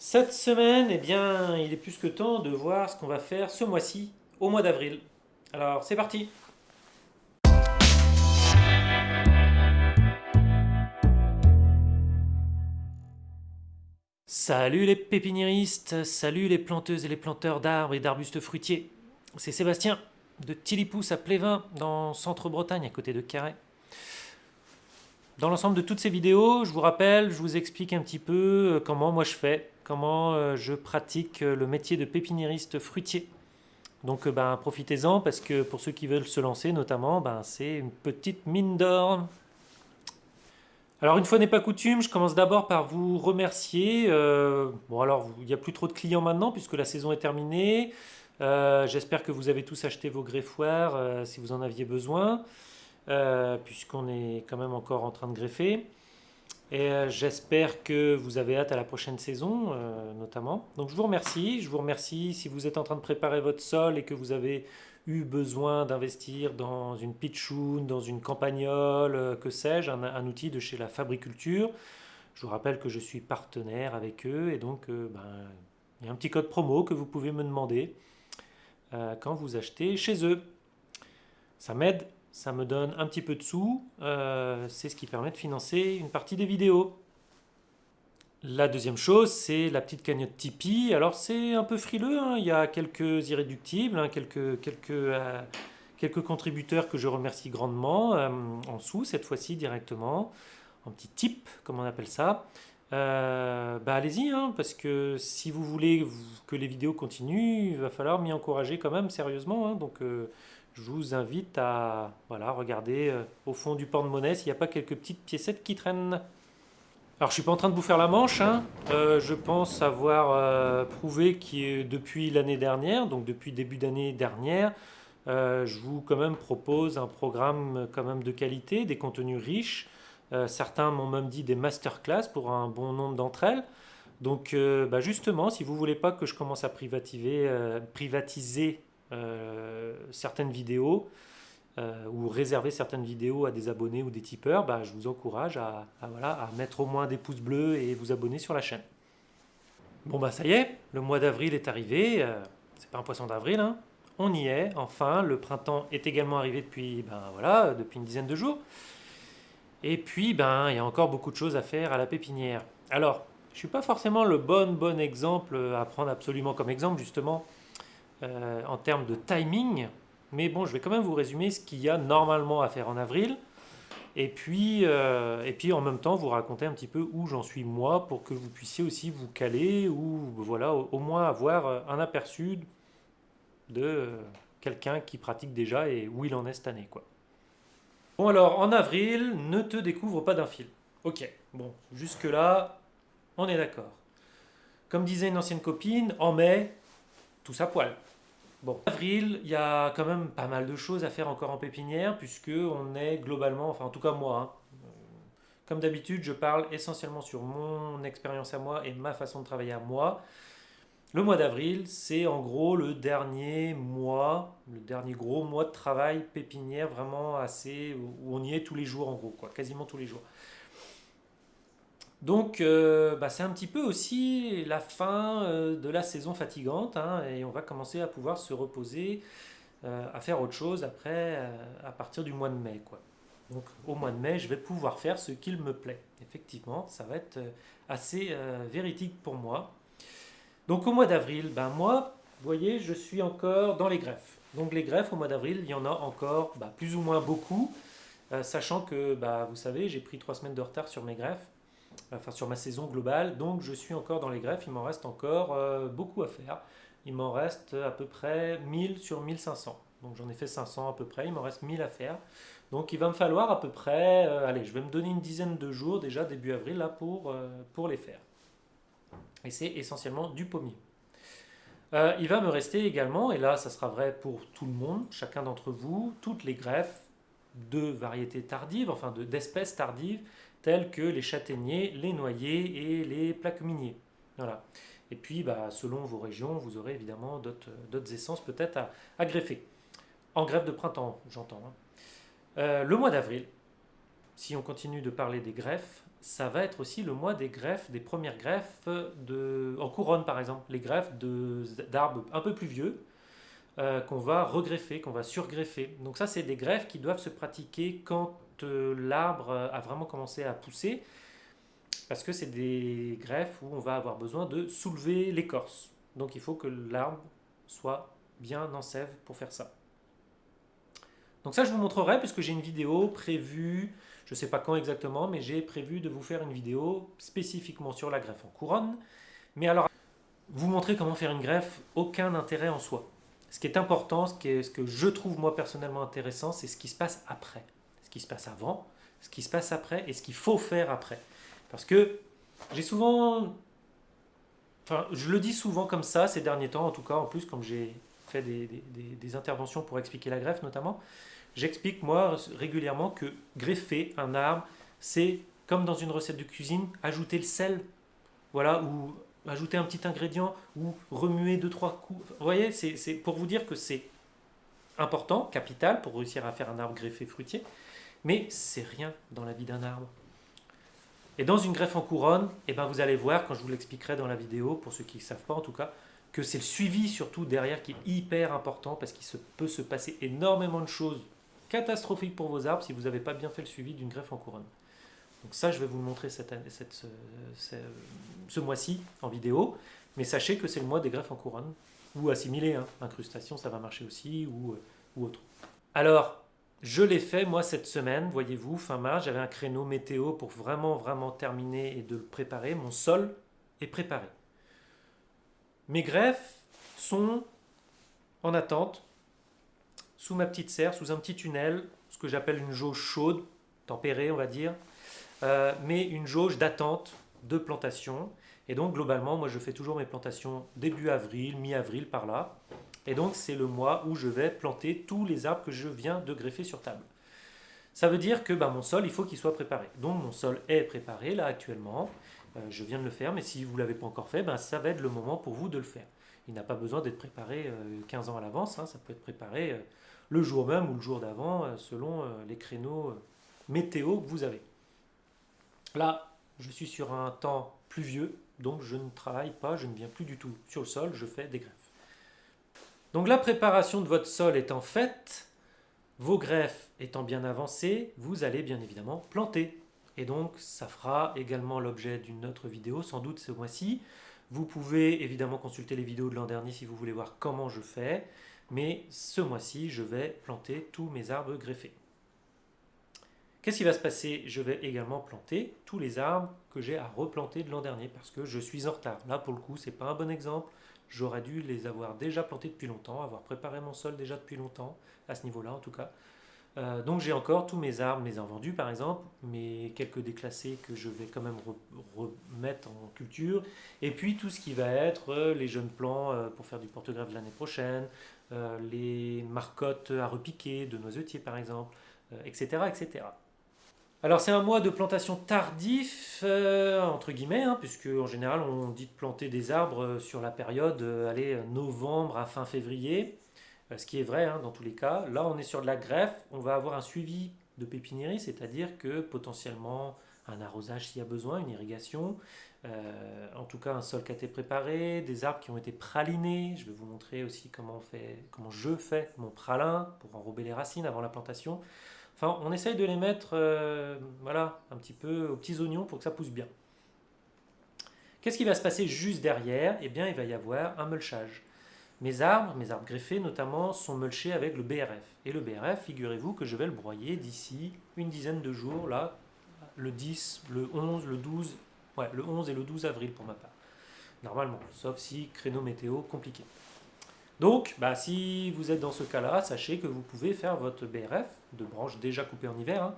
Cette semaine, eh bien, il est plus que temps de voir ce qu'on va faire ce mois-ci, au mois d'avril. Alors, c'est parti Salut les pépiniéristes, salut les planteuses et les planteurs d'arbres et d'arbustes fruitiers. C'est Sébastien, de Tillipousse à Plévin, dans Centre-Bretagne, à côté de Carhaix. Dans l'ensemble de toutes ces vidéos, je vous rappelle, je vous explique un petit peu euh, comment moi je fais, comment euh, je pratique euh, le métier de pépiniériste fruitier. Donc ben, profitez-en parce que pour ceux qui veulent se lancer notamment, ben, c'est une petite mine d'or. Alors une fois n'est pas coutume, je commence d'abord par vous remercier. bon alors il n'y a plus trop de clients maintenant puisque la saison est terminée. J'espère que vous avez tous acheté vos greffoirs si vous en aviez besoin. Euh, puisqu'on est quand même encore en train de greffer. Et euh, j'espère que vous avez hâte à la prochaine saison, euh, notamment. Donc je vous remercie. Je vous remercie si vous êtes en train de préparer votre sol et que vous avez eu besoin d'investir dans une pitchoun, dans une campagnole, que sais-je, un, outil de chez la Fabriculture. Je vous rappelle que je suis partenaire avec eux et donc ben, il y a un petit code promo que vous pouvez me demander quand vous achetez chez eux. Ça m'aide ça me donne un petit peu de sous, euh, c'est ce qui permet de financer une partie des vidéos. La deuxième chose, c'est la petite cagnotte Tipeee. Alors c'est un peu frileux, hein. il y a quelques irréductibles, hein, quelques, quelques, euh, quelques contributeurs que je remercie grandement, euh, en sous cette fois-ci directement, en petit tip, comme on appelle ça. bah allez-y, hein, parce que si vous voulez que les vidéos continuent, il va falloir m'y encourager quand même sérieusement. donc je vous invite à voilà, regarder euh, au fond du porte-monnaie s'il n'y a pas quelques petites piécettes qui traînent. Alors je suis pas en train de vous faire la manche, hein. euh, je pense avoir euh, prouvé que depuis l'année dernière, donc depuis début d'année dernière, je vous quand même propose un programme quand même de qualité, des contenus riches. certains m'ont même dit des masterclass pour un bon nombre d'entre elles. Donc bah, justement, si vous voulez pas que je commence à privatiser, certaines vidéos euh, ou réserver certaines vidéos à des abonnés ou des tipeurs, bah, je vous encourage à, mettre au moins des pouces bleus et vous abonner sur la chaîne. Bon bah ça y est, le mois d'avril est arrivé, euh, c'est pas un poisson d'avril, hein. on y est, enfin, le printemps est également arrivé depuis, ben, voilà, depuis une dizaine de jours. Et puis, ben, il y a encore beaucoup de choses à faire à la pépinière. Alors, je suis pas forcément le bon, bon exemple à prendre absolument comme exemple, justement, euh, en termes de timing. Mais bon, je vais quand même vous résumer ce qu'il y a normalement à faire en avril. Et puis, euh, et puis en même temps, vous raconter un petit peu où j'en suis moi pour que vous puissiez aussi vous caler ou voilà, au, moins avoir un aperçu de quelqu'un qui pratique déjà et où il en est cette année. Quoi. Bon alors, en avril, ne te découvre pas d'un fil. Ok, bon, jusque-là, on est d'accord. Comme disait une ancienne copine, en mai, tout ça poil. Bon, avril, il y a quand même pas mal de choses à faire encore en pépinière, puisque on est globalement, enfin en tout cas moi, hein, euh, comme d'habitude, je parle essentiellement sur mon expérience à moi et ma façon de travailler à moi. Le mois d'avril, c'est en gros le dernier mois, le dernier gros mois de travail pépinière vraiment assez, où on y est tous les jours en gros, quoi, quasiment tous les jours. Donc euh, bah, c'est un petit peu aussi la fin euh, de la saison fatigante hein, et on va commencer à pouvoir se reposer, euh, à faire autre chose après, à partir du mois de mai. Quoi. Donc au mois de mai, je vais pouvoir faire ce qu'il me plaît. Effectivement, ça va être assez véridique pour moi. Donc au mois d'avril, ben moi, vous voyez, je suis encore dans les greffes. Donc les greffes au mois d'avril, il y en a encore bah, plus ou moins beaucoup, sachant que, bah, vous savez, j'ai pris trois semaines de retard sur mes greffes enfin sur ma saison globale. Donc je suis encore dans les greffes, il m'en reste encore euh, beaucoup à faire. Il m'en reste à peu près 1000 sur 1500. Donc j'en ai fait 500 à peu près, il m'en reste 1000 à faire. Donc il va me falloir à peu près, euh, allez, je vais me donner une dizaine de jours déjà début avril là pour, euh, pour les faire. Et c'est essentiellement du pommier. il va me rester également, et là ça sera vrai pour tout le monde, chacun d'entre vous, toutes les greffes de variétés tardives, enfin d'espèces tardives, tels que les châtaigniers, les noyers et les plaques miniers. Voilà. Et puis, bah, selon vos régions, vous aurez évidemment d'autres essences peut-être à, greffer. En greffe de printemps, j'entends. Hein. Euh, le mois d'avril, si on continue de parler des greffes, ça va être aussi le mois des greffes, des premières greffes de, en couronne par exemple, les greffes d'arbres un peu plus vieux euh, qu'on va regreffer, qu'on va surgreffer. Donc ça c'est des greffes qui doivent se pratiquer quand euh, l'arbre a vraiment commencé à pousser, parce que c'est des greffes où on va avoir besoin de soulever l'écorce. Donc il faut que l'arbre soit bien en sève pour faire ça. Donc ça je vous montrerai puisque j'ai une vidéo prévue je sais pas quand exactement, mais j'ai prévu de vous faire une vidéo spécifiquement sur la greffe en couronne. Mais alors, vous montrer comment faire une greffe, aucun intérêt en soi. Ce qui est important, ce que je trouve moi personnellement intéressant, c'est ce qui se passe après. Ce qui se passe avant, ce qui se passe après et ce qu'il faut faire après. Parce que j'ai souvent... Enfin, je le dis souvent comme ça ces derniers temps, en tout cas, en plus, comme j'ai fait des, des interventions pour expliquer la greffe notamment, J'explique moi régulièrement que greffer un arbre, c'est comme dans une recette de cuisine, ajouter le sel, voilà, ou ajouter un petit ingrédient, ou remuer deux trois coups. Vous voyez, c'est pour vous dire que c'est important, capital, pour réussir à faire un arbre greffé fruitier, mais c'est rien dans la vie d'un arbre. Et dans une greffe en couronne, eh ben vous allez voir, quand je vous l'expliquerai dans la vidéo, pour ceux qui ne savent pas en tout cas, que c'est le suivi surtout derrière qui est hyper important parce qu'il peut se passer énormément de choses catastrophique pour vos arbres si vous n'avez pas bien fait le suivi d'une greffe en couronne. Donc ça, je vais vous le montrer cette cette, ce, mois-ci en vidéo, mais sachez que c'est le mois des greffes en couronne, ou assimilé, hein. incrustation, ça va marcher aussi, ou, euh, ou autre. Alors, je l'ai fait moi cette semaine, voyez-vous, fin mars, j'avais un créneau météo pour vraiment, vraiment terminer et de préparer. Mon sol est préparé. Mes greffes sont en attente sous ma petite serre, sous un petit tunnel, ce que j'appelle une jauge chaude, tempérée on va dire, euh, mais une jauge d'attente de plantation. Et donc globalement, moi je fais toujours mes plantations début avril, mi-avril par là. Et donc c'est le mois où je vais planter tous les arbres que je viens de greffer sur table. Ça veut dire que bah, mon sol, il faut qu'il soit préparé. Donc mon sol est préparé là actuellement. Euh, je viens de le faire, mais si vous ne l'avez pas encore fait, bah, ça va être le moment pour vous de le faire. Il n'a pas besoin d'être préparé 15 euh, ans à l'avance, hein. ça peut être préparé le jour même ou le jour d'avant, euh, selon euh, les créneaux euh, météo que vous avez. Là, je suis sur un temps pluvieux, donc je ne travaille pas, je ne viens plus du tout sur le sol, je fais des greffes. Donc la préparation de votre sol étant faite, vos greffes étant bien avancées, vous allez bien évidemment planter. Et donc ça fera également l'objet d'une autre vidéo, sans doute ce mois-ci. Vous pouvez évidemment consulter les vidéos de l'an dernier si vous voulez voir comment je fais mais ce mois-ci, je vais planter tous mes arbres greffés. Qu'est-ce qui va se passer? Je vais également planter tous les arbres que j'ai à replanter de l'an dernier parce que je suis en retard. Là, pour le coup, ce n'est pas un bon exemple. J'aurais dû les avoir déjà plantés depuis longtemps, avoir préparé mon sol déjà depuis longtemps, à ce niveau-là en tout cas. Euh, donc j'ai encore tous mes arbres, mes invendus par exemple, mes quelques déclassés que je vais quand même remettre en culture, et puis tout ce qui va être euh, les jeunes plants euh, pour faire du porte-greffe l'année prochaine, les marcottes à repiquer de noisetiers par exemple, etc., etc. Alors c'est un mois de plantation tardif, entre guillemets, hein, puisque en général on dit de planter des arbres sur la période, allez, novembre à fin février, euh, ce qui est vrai hein, dans tous les cas. Là, on est sur de la greffe, on va avoir un suivi de pépiniérie, c'est-à-dire que potentiellement un arrosage s'il y a besoin, une irrigation, euh, en tout cas un sol qui a été préparé, des arbres qui ont été pralinés. Je vais vous montrer aussi comment, on fait, comment je fais mon pralin pour enrober les racines avant la plantation. Enfin, on essaye de les mettre euh, voilà, un petit peu aux petits oignons pour que ça pousse bien. Qu'est-ce qui va se passer juste derrière? Eh bien, il va y avoir un mulchage. Mes arbres, mes arbres greffés notamment, sont mulchés avec le BRF. Et le BRF, figurez-vous que je vais le broyer d'ici une dizaine de jours, là, le 10, le 11, le 12, ouais, le 11 et le 12 avril pour ma part. Normalement, sauf si créneau météo compliqué. Donc, bah, si vous êtes dans ce cas-là, sachez que vous pouvez faire votre BRF de branches déjà coupées en hiver, hein,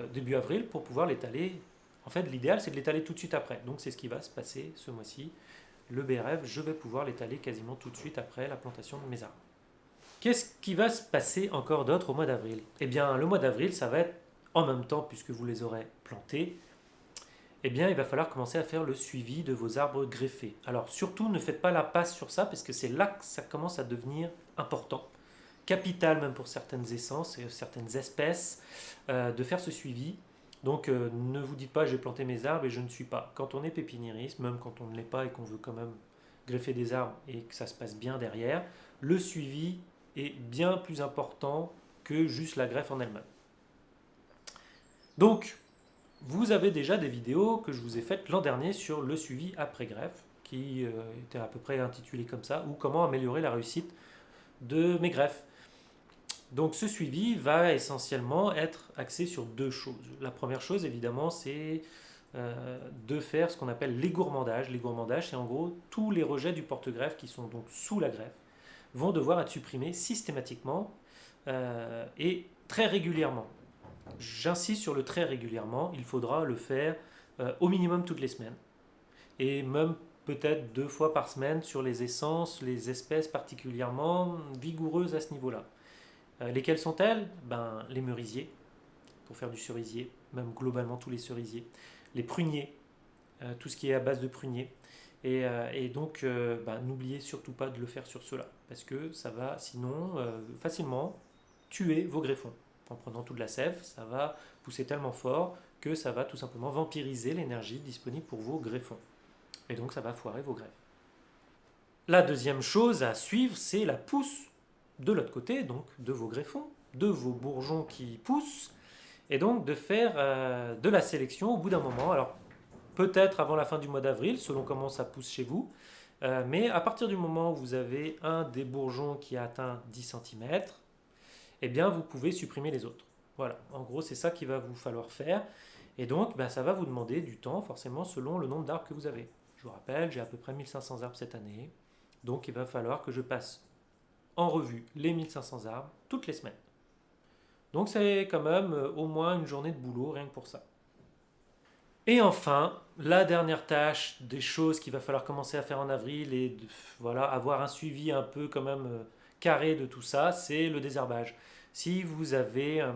euh, début avril, pour pouvoir l'étaler. En fait, l'idéal, c'est de l'étaler tout de suite après. Donc, c'est ce qui va se passer ce mois-ci le BRF, je vais pouvoir l'étaler quasiment tout de suite après la plantation de mes arbres. Qu'est-ce qui va se passer encore d'autre au mois d'avril? Eh bien, le mois d'avril, ça va être en même temps, puisque vous les aurez plantés, eh bien, il va falloir commencer à faire le suivi de vos arbres greffés. Alors, surtout, ne faites pas la passe sur ça, parce que c'est là que ça commence à devenir important, capital même pour certaines essences et certaines espèces, euh, de faire ce suivi. Donc euh, ne vous dites pas j'ai planté mes arbres et je ne suis pas. Quand on est pépiniériste, même quand on ne l'est pas et qu'on veut quand même greffer des arbres et que ça se passe bien derrière, le suivi est bien plus important que juste la greffe en elle-même. Donc, vous avez déjà des vidéos que je vous ai faites l'an dernier sur le suivi après greffe, qui euh, était à peu près intitulé comme ça, ou comment améliorer la réussite de mes greffes. Donc ce suivi va essentiellement être axé sur deux choses. La première chose, évidemment, c'est euh, de faire ce qu'on appelle les gourmandages. Les gourmandages, c'est en gros tous les rejets du porte-greffe qui sont donc sous la greffe vont devoir être supprimés systématiquement euh, et très régulièrement. J'insiste sur le très régulièrement, il faudra le faire euh, au minimum toutes les semaines. Et même peut-être deux fois par semaine sur les essences, les espèces particulièrement vigoureuses à ce niveau-là. Euh, lesquelles sont-elles? Ben, Les merisiers, pour faire du cerisier, même globalement tous les cerisiers. Les pruniers, euh, tout ce qui est à base de pruniers. Et, donc, ben, n'oubliez surtout pas de le faire sur cela, parce que ça va sinon facilement tuer vos greffons en prenant toute la sève, ça va pousser tellement fort que ça va tout simplement vampiriser l'énergie disponible pour vos greffons. Et donc ça va foirer vos greffes. La deuxième chose à suivre, c'est la pousse de l'autre côté, donc de vos greffons, de vos bourgeons qui poussent, et donc de faire euh, de la sélection au bout d'un moment. Alors peut-être avant la fin du mois d'avril, selon comment ça pousse chez vous, euh, mais à partir du moment où vous avez un des bourgeons qui a atteint 10 cm, eh bien vous pouvez supprimer les autres. Voilà, en gros c'est ça qu'il va vous falloir faire. Et donc ben, ça va vous demander du temps forcément selon le nombre d'arbres que vous avez. Je vous rappelle, j'ai à peu près 1500 arbres cette année. Donc il va falloir que je passe en revue les 1500 arbres toutes les semaines. Donc c'est quand même euh, au moins une journée de boulot rien que pour ça. Et enfin, la dernière tâche des choses qu'il va falloir commencer à faire en avril et voilà, avoir un suivi un peu quand même euh, carré de tout ça, c'est le désherbage. Si vous avez, euh,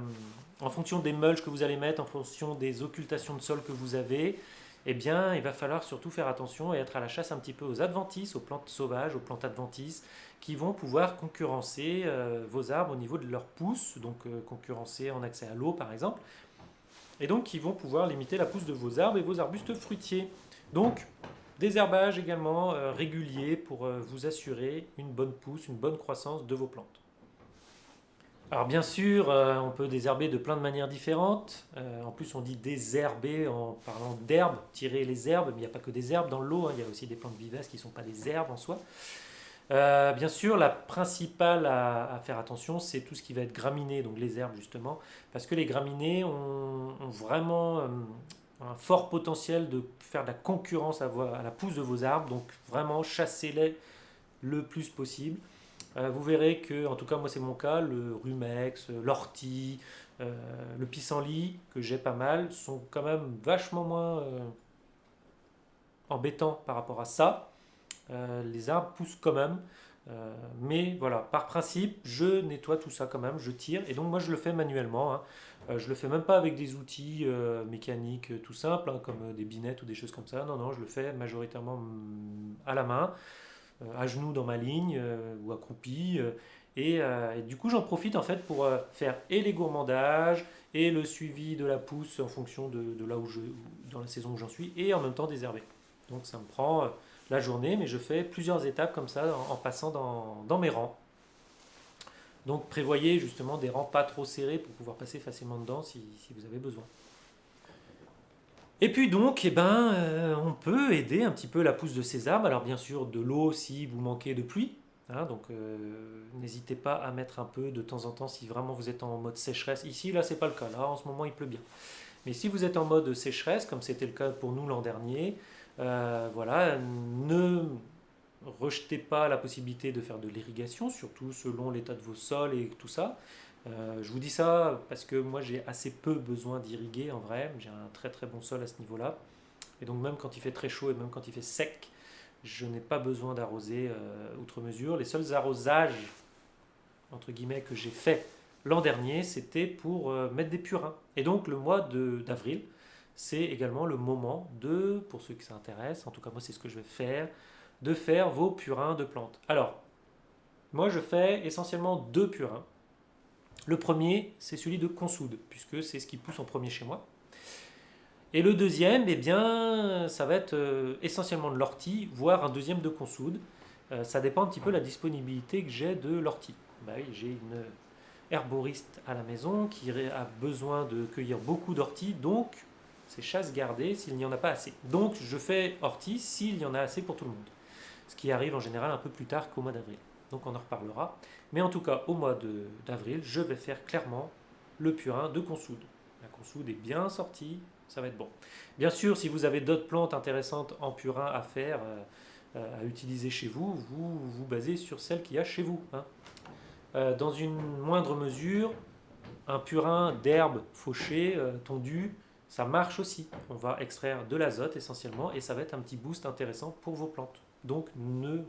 en fonction des mulches que vous allez mettre, en fonction des occultations de sol que vous avez, eh bien, il va falloir surtout faire attention et être à la chasse un petit peu aux adventices, aux plantes sauvages, aux plantes adventices, qui vont pouvoir concurrencer euh, vos arbres au niveau de leur pousse, donc euh, concurrencer en accès à l'eau par exemple, et donc qui vont pouvoir limiter la pousse de vos arbres et vos arbustes fruitiers. Donc, Désherbage également euh, régulier pour euh, vous assurer une bonne pousse, une bonne croissance de vos plantes. Alors bien sûr, euh, on peut désherber de plein de manières différentes. en plus, on dit désherber en parlant d'herbes, tirer les herbes, mais il n'y a pas que des herbes dans l'eau, hein. il y a aussi des plantes vivaces qui ne sont pas des herbes en soi. bien sûr, la principale à, faire attention, c'est tout ce qui va être graminé, donc les herbes justement, parce que les graminées ont vraiment un fort potentiel de faire de la concurrence à, la pousse de vos arbres, donc vraiment chassez-les le plus possible. Euh, vous verrez que, en tout cas moi c'est mon cas, le rumex, l'ortie, euh, le pissenlit, que j'ai pas mal, sont quand même vachement moins euh, embêtants par rapport à ça. les arbres poussent quand même, mais voilà, par principe, je nettoie tout ça quand même, je tire, et donc moi je le fais manuellement. Hein. Euh, je le fais même pas avec des outils euh, mécaniques euh, tout simples, hein, comme des binettes ou des choses comme ça. Non, non, je le fais majoritairement mm, à la main, à genoux dans ma ligne ou accroupi. Et, du coup, j'en profite en fait pour faire et les gourmandages et le suivi de la pousse en fonction de, là où je, dans la saison où j'en suis, et en même temps désherber. Donc ça me prend la journée, mais je fais plusieurs étapes comme ça en, passant dans, mes rangs. Donc prévoyez justement des rangs pas trop serrés pour pouvoir passer facilement dedans si, vous avez besoin. Et puis donc, eh ben, euh, on peut aider un petit peu la pousse de ces arbres. Alors bien sûr, de l'eau si vous manquez de pluie. Hein, donc euh, n'hésitez pas à mettre un peu de temps en temps si vraiment vous êtes en mode sécheresse. Ici, là, c'est pas le cas. Là, en ce moment, il pleut bien. Mais si vous êtes en mode sécheresse, comme c'était le cas pour nous l'an dernier, euh, voilà, ne rejetez pas la possibilité de faire de l'irrigation, surtout selon l'état de vos sols et tout ça. Euh, je vous dis ça parce que moi j'ai assez peu besoin d'irriguer en vrai, j'ai un très très bon sol à ce niveau-là. Et donc même quand il fait très chaud et même quand il fait sec, je n'ai pas besoin d'arroser euh, outre mesure. Les seuls arrosages, entre guillemets, que j'ai fait l'an dernier, c'était pour mettre des purins. Et donc le mois d'avril, c'est également le moment de, pour ceux qui s'intéressent, en tout cas moi c'est ce que je vais faire, de faire vos purins de plantes. Alors, moi je fais essentiellement deux purins. Le premier, c'est celui de consoude, puisque c'est ce qui pousse en premier chez moi. Et le deuxième, eh bien, ça va être euh, essentiellement de l'ortie, voire un deuxième de consoude. Euh, ça dépend un petit peu de la disponibilité que j'ai de l'ortie. Bah j'ai une herboriste à la maison qui a besoin de cueillir beaucoup d'ortie, donc c'est chasse gardée s'il n'y en a pas assez. Donc je fais ortie s'il y en a assez pour tout le monde. Ce qui arrive en général un peu plus tard qu'au mois d'avril. Donc on en reparlera. Mais en tout cas, au mois d'avril, je vais faire clairement le purin de consoude. La consoude est bien sortie, ça va être bon. Bien sûr, si vous avez d'autres plantes intéressantes en purin à faire, euh, euh, à utiliser chez vous, vous vous basez sur celles qu'il y a chez vous. Hein. Euh, dans une moindre mesure, un purin d'herbe fauchée, tondue, ça marche aussi. On va extraire de l'azote essentiellement et ça va être un petit boost intéressant pour vos plantes. Donc ne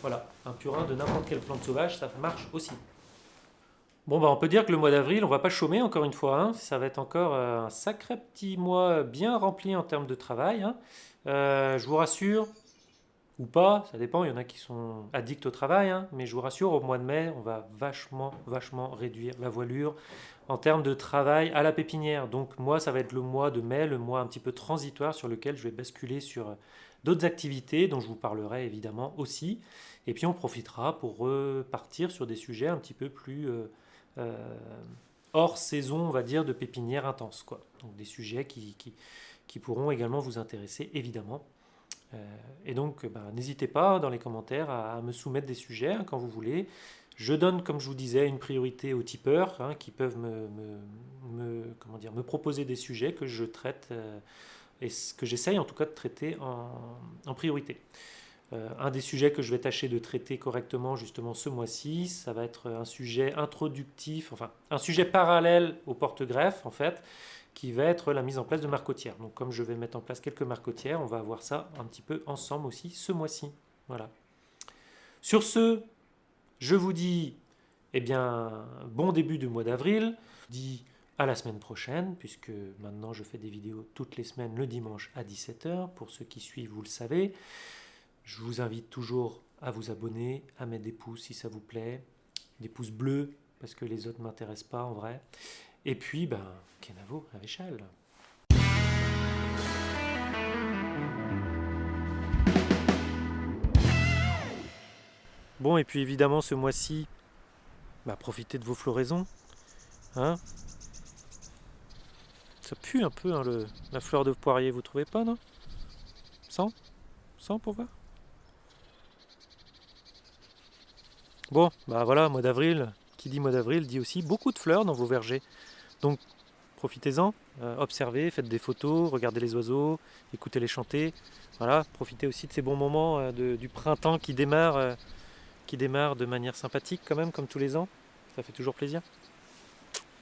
voilà, un purin de n'importe quelle plante sauvage, ça marche aussi. Bon, bah on peut dire que le mois d'avril, on va pas chômer encore une fois. Hein. Ça va être encore euh, un sacré petit mois bien rempli en termes de travail. Hein. Euh, je vous rassure, ou pas, ça dépend, il y en a qui sont addicts au travail, hein. mais je vous rassure, au mois de mai, on va vachement, vachement réduire la voilure en termes de travail à la pépinière. Donc moi, ça va être le mois de mai, le mois un petit peu transitoire sur lequel je vais basculer sur d'autres activités dont je vous parlerai évidemment aussi. Et puis on profitera pour repartir sur des sujets un petit peu plus euh, euh, hors saison, on va dire, de pépinière intense. Quoi. Donc des sujets qui, qui, pourront également vous intéresser évidemment. Euh, et donc ben, n'hésitez pas dans les commentaires à, me soumettre des sujets hein, quand vous voulez. Je donne, comme je vous disais, une priorité aux tipeurs hein, qui peuvent me, proposer des sujets que je traite et ce que j'essaye en tout cas de traiter en, priorité. Euh, un des sujets que je vais tâcher de traiter correctement justement ce mois-ci, ça va être un sujet introductif, enfin un sujet parallèle au porte-greffe en fait, qui va être la mise en place de marcotières. Donc comme je vais mettre en place quelques marcotières, on va voir ça un petit peu ensemble aussi ce mois-ci. Voilà. Sur ce, je vous dis eh bien, bon début du mois d'avril. Je vous dis à la semaine prochaine, puisque maintenant je fais des vidéos toutes les semaines le dimanche à 17h. Pour ceux qui suivent, vous le savez. Je vous invite toujours à vous abonner, à mettre des pouces si ça vous plaît, des pouces bleus, parce que les autres ne m'intéressent pas en vrai. Et puis, ben, Kenavo à l'échelle. Bon, et puis évidemment, ce mois-ci, bah, profitez de vos floraisons. Hein ça pue un peu hein, le, la fleur de poirier, vous trouvez pas, non? Sans? Sans pour voir? Bon, bah voilà, mois d'avril, qui dit mois d'avril dit aussi beaucoup de fleurs dans vos vergers. Donc profitez-en, euh, observez, faites des photos, regardez les oiseaux, écoutez les chanter. Voilà, profitez aussi de ces bons moments euh, du printemps qui démarre, euh, qui démarre de manière sympathique quand même, comme tous les ans. Ça fait toujours plaisir.